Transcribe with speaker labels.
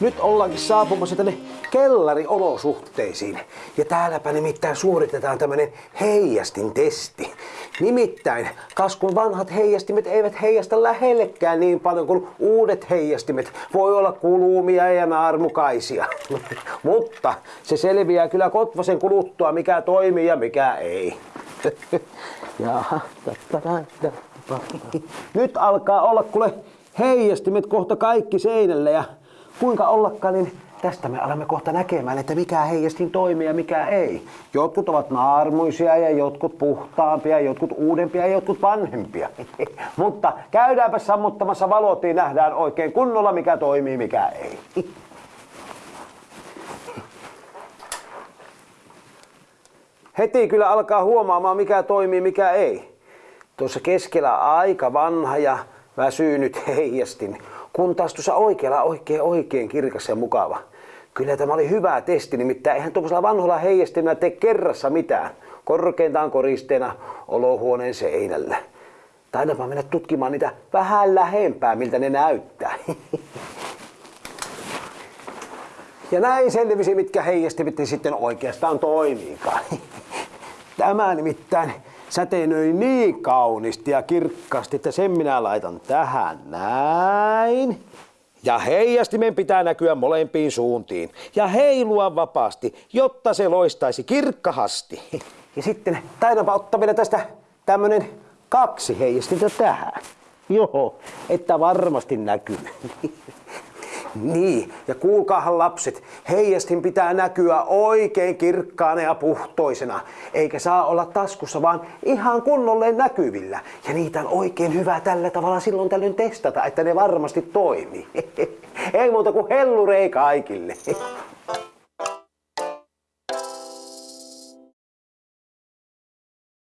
Speaker 1: Nyt ollaankin saapumassa tänne kellariolosuhteisiin. Ja täälläpä nimittäin suoritetaan tämmönen heijastin testi. Nimittäin, kas kun vanhat heijastimet eivät heijasta lähellekään niin paljon kuin uudet heijastimet, voi olla kulumia ja naarmukaisia. Mutta se selviää kyllä Kotvasen kuluttua, mikä toimii ja mikä ei. Nyt alkaa olla kuule heijastimet kohta kaikki seinällä ja kuinka ollakaan, niin tästä me alamme kohta näkemään, että mikä heijastin toimii ja mikä ei. Jotkut ovat naarmuisia ja jotkut puhtaampia, jotkut uudempia ja jotkut vanhempia. Mutta käydäänpä sammuttamassa valot, niin nähdään oikein kunnolla mikä toimii, mikä ei. Heti kyllä alkaa huomaamaan mikä toimii, mikä ei. Tuossa keskellä aika vanha ja väsynyt heijastin, kun taas tuossa oikealla oikein oikein kirkas ja mukava. Kyllä tämä oli hyvä testi, nimittäin eihän tuollaisella vanhoilla heijastimella tee kerrassa mitään. Korkeintaan koristeena olohuoneen seinällä. Taidapa mennä tutkimaan niitä vähän lähempää, miltä ne näyttää. Ja näin selvisi, mitkä heijastimet sitten oikeastaan toimiikaan. Tämä nimittäin säteinöi niin kaunisti ja kirkkaasti, että sen minä laitan tähän näin. Ja heijastimen pitää näkyä molempiin suuntiin ja heilua vapaasti, jotta se loistaisi kirkkahasti. Ja sitten taidanpa ottaa vielä tästä tämmönen kaksi heijastinta tähän. Joo, että varmasti näkyy. Niin, ja kuulkaahan lapset, heijastin pitää näkyä oikein kirkkaana ja puhtoisena, eikä saa olla taskussa, vaan ihan kunnolleen näkyvillä. Ja niitä on oikein hyvä tällä tavalla silloin tällöin testata, että ne varmasti toimii. Ei muuta kuin hellurei kaikille.